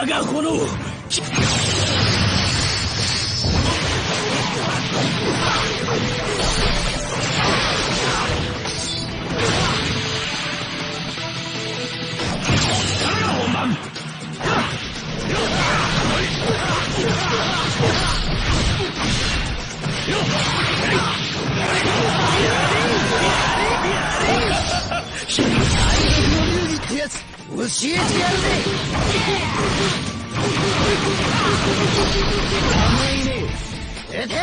我が炎教えてやるぜ甘いね出て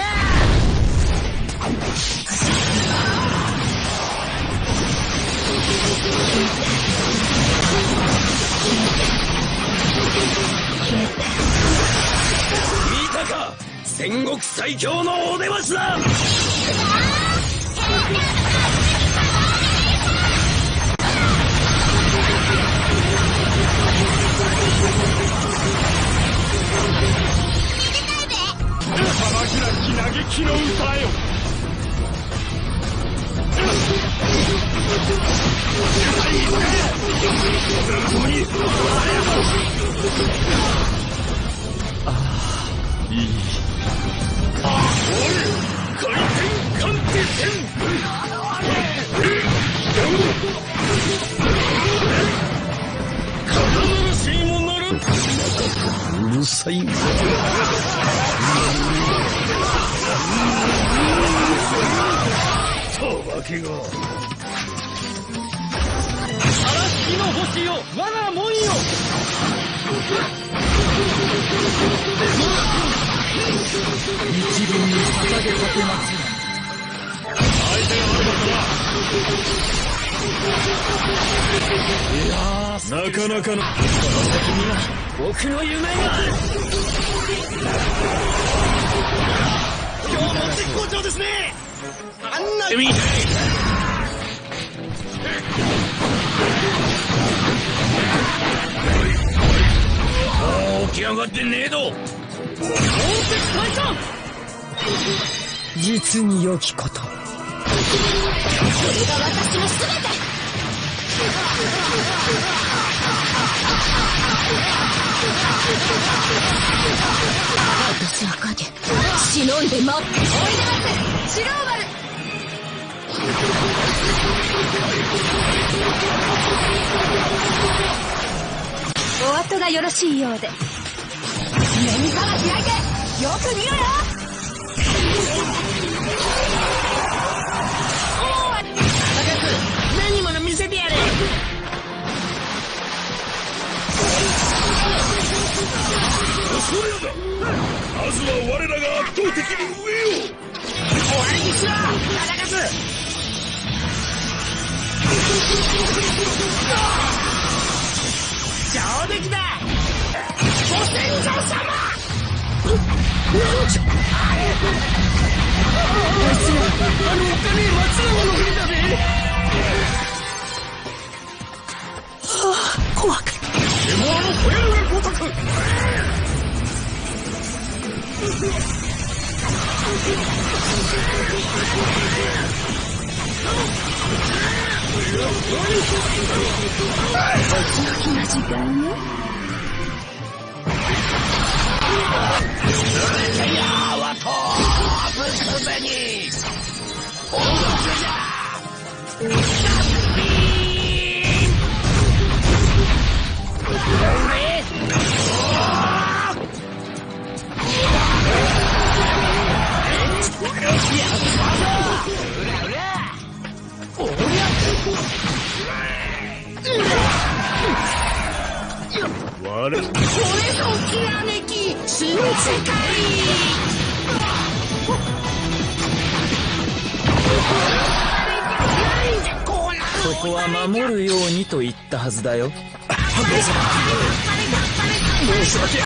見たか戦国最強のお出ましだうるさい。けが。嵐の星よ我が門よ。一輪に捧げかけます。なかなかの僕の夢が。今日も絶好調ですねあんな海もう起き上がってねえど実に良きこと。それが私の全て私は影忍んで待っておいでます白馬丸お後がよろしいようで目に腹開いてよく見ろよまずは我らが圧倒的に上よ終わりにしろ忠勝上出来だご戦場様あれ私はあのお金時の時間我らこれぞきらめき新世界なんでこう。なるここは守るようにと言ったはずだよ。申し訳